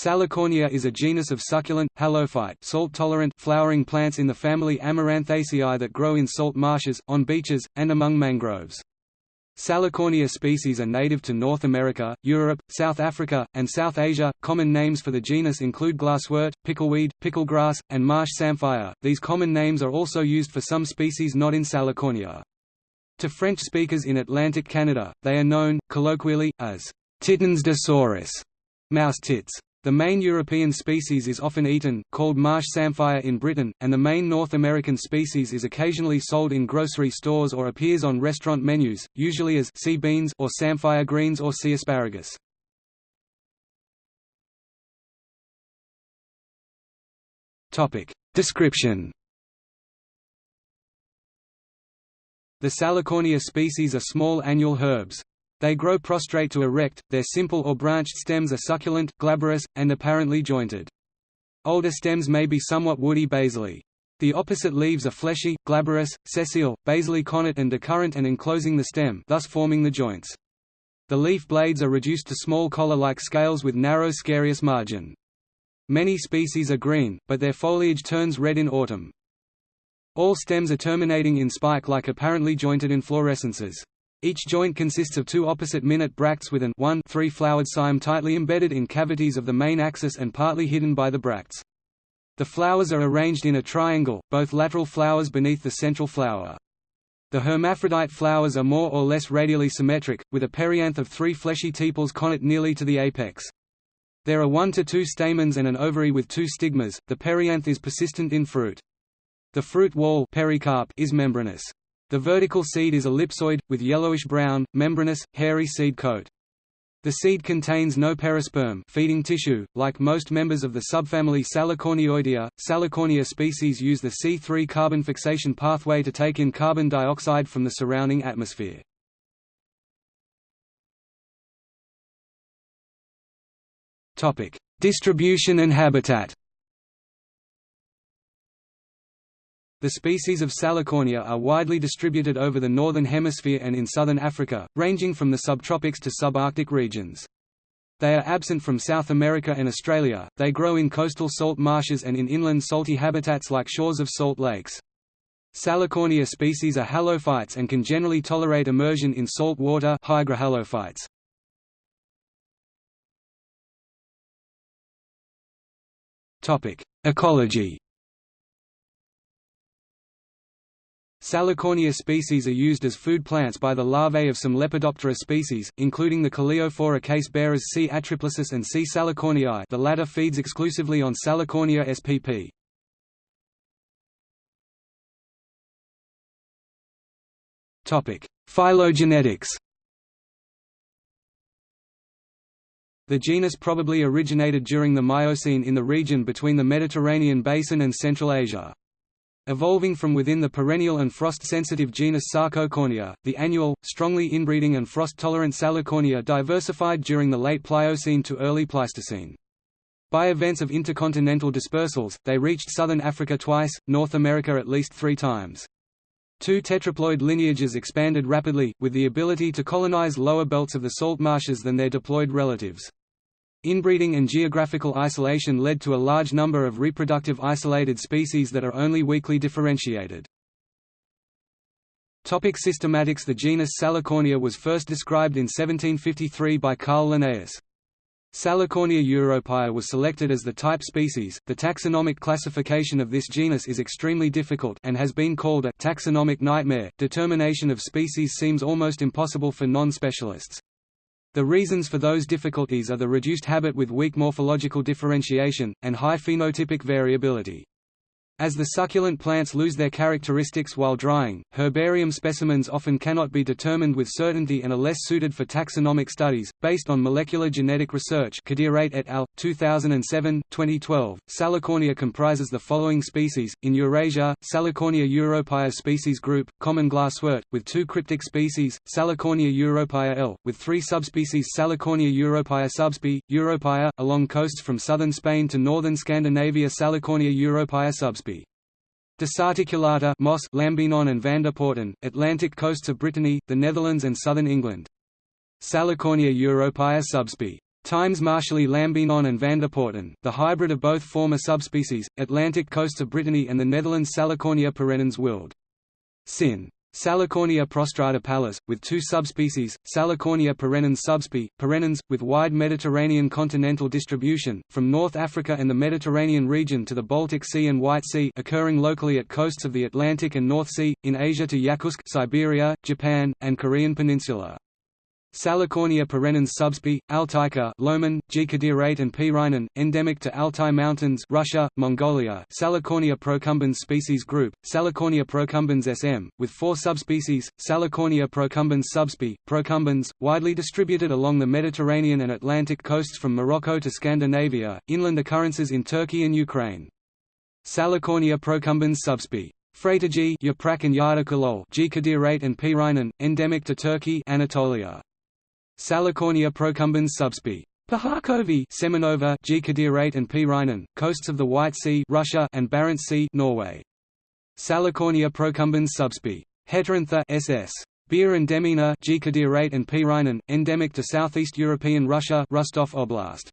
Salicornia is a genus of succulent, halophyte salt-tolerant flowering plants in the family Amaranthaceae that grow in salt marshes, on beaches, and among mangroves. Salicornia species are native to North America, Europe, South Africa, and South Asia. Common names for the genus include glasswort, pickleweed, picklegrass, and marsh samphire. These common names are also used for some species not in Salicornia. To French speakers in Atlantic Canada, they are known, colloquially, as titines de souris, mouse tits. The main European species is often eaten, called marsh samphire in Britain, and the main North American species is occasionally sold in grocery stores or appears on restaurant menus, usually as sea beans or samphire greens or sea asparagus. Topic: Description. The Salicornia species are small annual herbs. They grow prostrate to erect, their simple or branched stems are succulent, glabrous, and apparently jointed. Older stems may be somewhat woody basally. The opposite leaves are fleshy, glabrous, sessile, basally connate and decurrent and enclosing the stem thus forming the joints. The leaf blades are reduced to small collar-like scales with narrow scarious margin. Many species are green, but their foliage turns red in autumn. All stems are terminating in spike-like apparently jointed inflorescences. Each joint consists of two opposite-minute bracts with an 1 three-flowered cyme tightly embedded in cavities of the main axis and partly hidden by the bracts. The flowers are arranged in a triangle, both lateral flowers beneath the central flower. The hermaphrodite flowers are more or less radially symmetric, with a perianth of three fleshy tepals connate nearly to the apex. There are one to two stamens and an ovary with two stigmas. The perianth is persistent in fruit. The fruit wall pericarp is membranous. The vertical seed is ellipsoid, with yellowish-brown, membranous, hairy seed coat. The seed contains no perisperm feeding tissue. Like most members of the subfamily Salicornioideae, Salicornia species use the C3 carbon fixation pathway to take in carbon dioxide from the surrounding atmosphere. Distribution and habitat. The species of Salicornia are widely distributed over the northern hemisphere and in southern Africa, ranging from the subtropics to subarctic regions. They are absent from South America and Australia, they grow in coastal salt marshes and in inland salty habitats like shores of salt lakes. Salicornia species are halophytes and can generally tolerate immersion in salt water hygrohalophytes. Ecology Salicornia species are used as food plants by the larvae of some Lepidoptera species, including the Coleophora case bearers C. atriplicis and C. salicornii the latter feeds exclusively on Salicornia spp. Phylogenetics The genus probably originated during the Miocene in the region between the Mediterranean basin and Central Asia. Evolving from within the perennial and frost-sensitive genus Sarcocornia, the annual, strongly inbreeding and frost-tolerant Salicornia diversified during the late Pliocene to early Pleistocene. By events of intercontinental dispersals, they reached southern Africa twice, North America at least three times. Two tetraploid lineages expanded rapidly, with the ability to colonize lower belts of the salt marshes than their diploid relatives. Inbreeding and geographical isolation led to a large number of reproductive isolated species that are only weakly differentiated. Topic systematics The genus Salicornia was first described in 1753 by Carl Linnaeus. Salicornia europaea was selected as the type species. The taxonomic classification of this genus is extremely difficult and has been called a taxonomic nightmare. Determination of species seems almost impossible for non-specialists. The reasons for those difficulties are the reduced habit with weak morphological differentiation, and high phenotypic variability. As the succulent plants lose their characteristics while drying, herbarium specimens often cannot be determined with certainty and are less suited for taxonomic studies. Based on molecular genetic research, Kadereit et al. 2007, 2012, Salicornia comprises the following species: in Eurasia, Salicornia europaea species group, common glasswort, with two cryptic species, Salicornia europaea L, with three subspecies Salicornia europaea subsp. europaea, along coasts from southern Spain to northern Scandinavia Salicornia europaea subsp. Desarticulata Moss, Lambinon and Vanderpoorten, Atlantic coasts of Brittany, the Netherlands and southern England. Salicornia europaea subsp. Times marshalli lambinon and Vanderpoorten, the hybrid of both former subspecies, Atlantic coasts of Brittany and the Netherlands Salicornia perennans wild. Sin. Salicornia prostrata pallis, with two subspecies, Salicornia perennans subsp. perennans, with wide Mediterranean continental distribution, from North Africa and the Mediterranean region to the Baltic Sea and White Sea occurring locally at coasts of the Atlantic and North Sea, in Asia to Yakutsk Siberia, Japan, and Korean Peninsula. Salicornia perennans subsp. Altaica Lohmann, G. And Piirainen, endemic to Altai Mountains Russia, Mongolia Salicornia procumbens species group, Salicornia procumbens sm, with four subspecies, Salicornia procumbens subsp. procumbens, widely distributed along the Mediterranean and Atlantic coasts from Morocco to Scandinavia, inland occurrences in Turkey and Ukraine. Salicornia procumbens subsp. Freytagi Yaprak and Yurdakulol G. And Piirainen, endemic to Turkey Anatolia. Salicornia procumbens subsp. Pahakovi Semenova G. Kadereit and Piirainen, coasts of the White Sea Russia and Barents Sea Norway. Salicornia procumbens subsp. Heterantha ss. Beer and Demina G. Kadereit and Piirainen, endemic to southeast European Russia Rostov Oblast.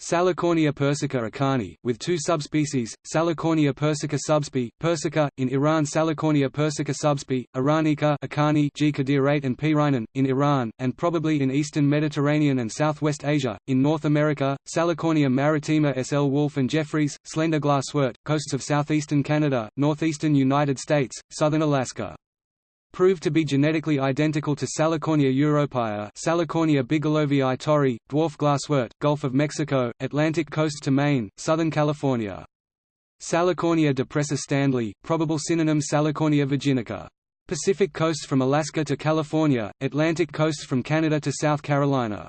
Salicornia persica Akhani, with two subspecies, Salicornia persica subsp. persica, in Iran Salicornia persica subsp. iranica Akhani G. And Piirainen, in Iran, and probably in eastern Mediterranean and southwest Asia. In North America, Salicornia maritima S. L. Wolfe and Jeffries, slender glasswort, coasts of southeastern Canada, northeastern United States, southern Alaska proved to be genetically identical to Salicornia europaea Salicornia bigelovii torrei, dwarf glasswort, Gulf of Mexico, Atlantic coast to Maine, Southern California. Salicornia depressa Standley, probable synonym Salicornia virginica. Pacific coast from Alaska to California, Atlantic coast from Canada to South Carolina.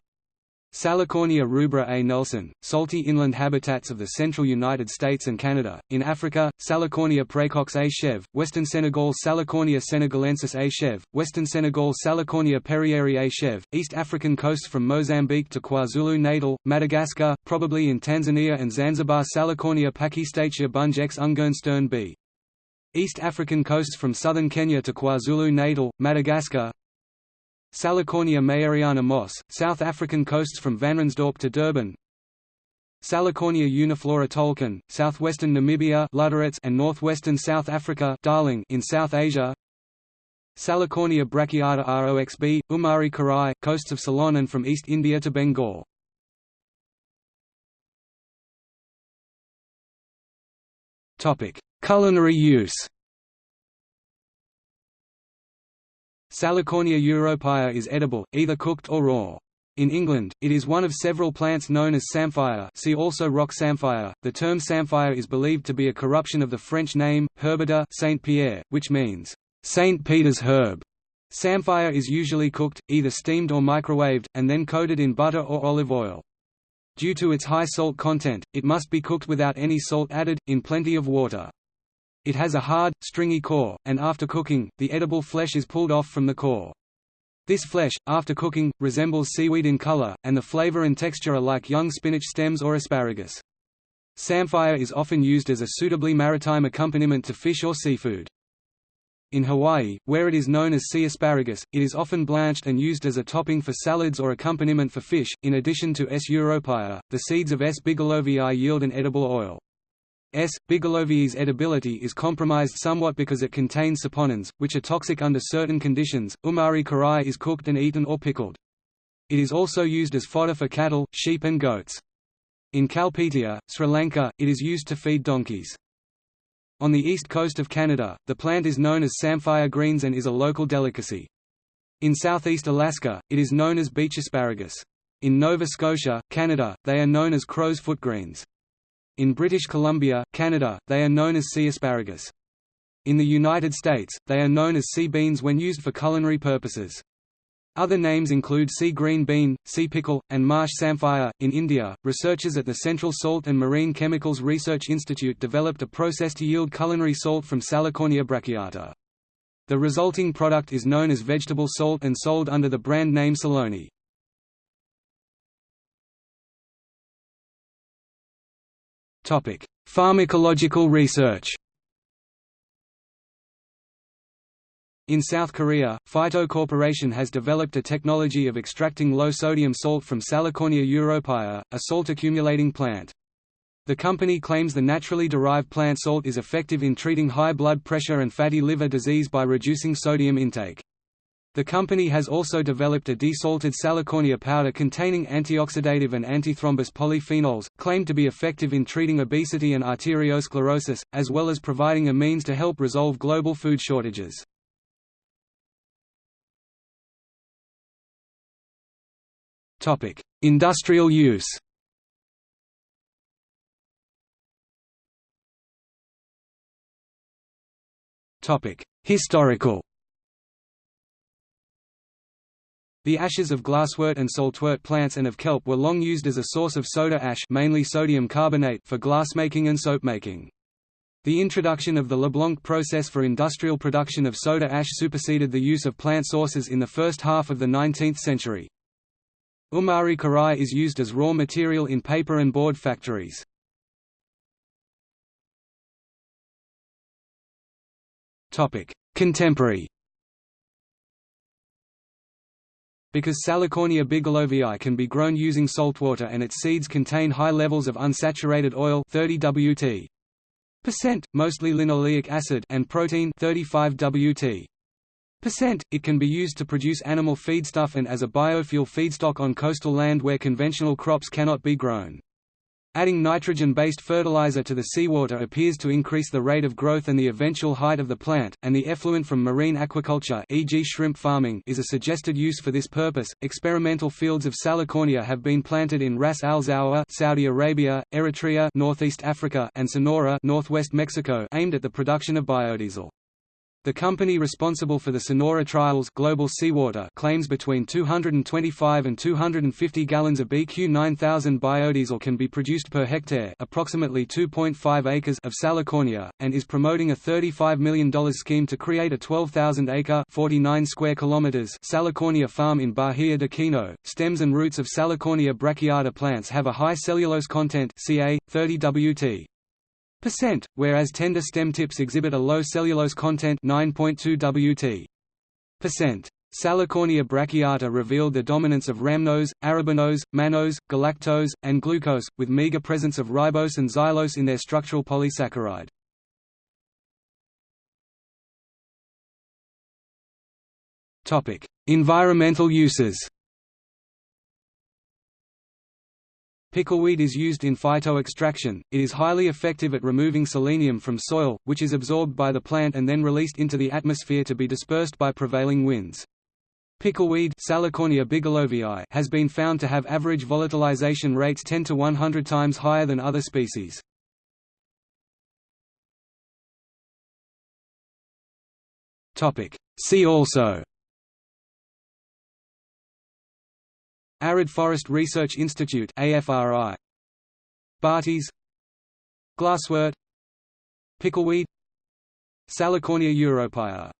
Salicornia rubra A. Nelson, salty inland habitats of the central United States and Canada. In Africa, Salicornia praecox A. chev, western Senegal Salicornia senegalensis A. chev, western Senegal Salicornia perrieri A. chev, East African coast from Mozambique to KwaZulu-Natal, Madagascar, probably in Tanzania and Zanzibar Salicornia pachystachya bunge x Ungernstern B. East African coast from southern Kenya to KwaZulu-Natal, Madagascar Salicornia meyeriana Moss, South African coasts from Vanrhynsdorp to Durban. Salicornia uniflora Toelken, southwestern Namibia and northwestern South Africa Darling in South Asia. Salicornia brachiata roxb, Umari Keerai, coasts of Ceylon and from East India to Bengal. Culinary use Salicornia europaea is edible, either cooked or raw. In England, it is one of several plants known as samphire see also rock samphire. The term samphire is believed to be a corruption of the French name, herbe de Saint Pierre, which means, St. Peter's herb. Samphire is usually cooked, either steamed or microwaved, and then coated in butter or olive oil. Due to its high salt content, it must be cooked without any salt added, in plenty of water. It has a hard, stringy core, and after cooking, the edible flesh is pulled off from the core. This flesh, after cooking, resembles seaweed in color, and the flavor and texture are like young spinach stems or asparagus. Samphire is often used as a suitably maritime accompaniment to fish or seafood. In Hawaii, where it is known as sea asparagus, it is often blanched and used as a topping for salads or accompaniment for fish. In addition to S. europaea, the seeds of S. bigelovii yield an edible oil. S. bigelovii's edibility is compromised somewhat because it contains saponins, which are toxic under certain conditions. Umari keerai is cooked and eaten or pickled. It is also used as fodder for cattle, sheep and goats. In Kalpitiya, Sri Lanka, it is used to feed donkeys. On the east coast of Canada, the plant is known as samphire greens and is a local delicacy. In southeast Alaska, it is known as beach asparagus. In Nova Scotia, Canada, they are known as crow's foot greens. In British Columbia, Canada, they are known as sea asparagus. In the United States, they are known as sea beans when used for culinary purposes. Other names include sea green bean, sea pickle, and marsh samphire. In India, researchers at the Central Salt and Marine Chemicals Research Institute developed a process to yield culinary salt from Salicornia brachiata. The resulting product is known as vegetable salt and sold under the brand name Saloni. Topic: Pharmacological research. In South Korea, Phyto Corporation has developed a technology of extracting low-sodium salt from Salicornia europaea, a salt-accumulating plant. The company claims the naturally derived plant salt is effective in treating high blood pressure and fatty liver disease by reducing sodium intake. The company has also developed a desalted Salicornia powder containing antioxidative and antithrombus polyphenols, claimed to be effective in treating obesity and arteriosclerosis, as well as providing a means to help resolve global food shortages. Industrial use Historical The ashes of glasswort and saltwort plants and of kelp were long used as a source of soda ash mainly sodium carbonate for glassmaking and soapmaking. The introduction of the Leblanc process for industrial production of soda ash superseded the use of plant sources in the first half of the 19th century. Umari keerai is used as raw material in paper and board factories. Contemporary Because Salicornia bigelovii can be grown using saltwater and its seeds contain high levels of unsaturated oil 30 Wt. Percent, mostly linoleic acid and protein 35 Wt. Percent, it can be used to produce animal feedstuff and as a biofuel feedstock on coastal land where conventional crops cannot be grown. Adding nitrogen-based fertilizer to the seawater appears to increase the rate of growth and the eventual height of the plant, and the effluent from marine aquaculture e.g. shrimp farming is a suggested use for this purpose. Experimental fields of Salicornia have been planted in Ras Al Zawr, Saudi Arabia, Eritrea, Northeast Africa, and Sonora, Northwest Mexico, aimed at the production of biodiesel. The company responsible for the Sonora trials Global Seawater claims between 225 and 250 gallons of BQ 9000 biodiesel can be produced per hectare approximately 2.5 acres of Salicornia, and is promoting a $35 million scheme to create a 12,000-acre 49 square kilometers Salicornia farm in Bahia de Kino. Stems and roots of Salicornia brachiata plants have a high cellulose content Ca, 30 Wt whereas tender stem tips exhibit a low cellulose content 9.2 Wt. Salicornia brachiata revealed the dominance of rhamnose, arabinose, mannose, galactose, and glucose, with meager presence of ribose and xylose in their structural polysaccharide. Environmental uses Pickleweed is used in phytoextraction, it is highly effective at removing selenium from soil, which is absorbed by the plant and then released into the atmosphere to be dispersed by prevailing winds. Pickleweed bigelovii has been found to have average volatilization rates 10 to 100 times higher than other species. See also Arid Forest Research Institute AFRI Bartes Glasswort Pickleweed Salicornia europaea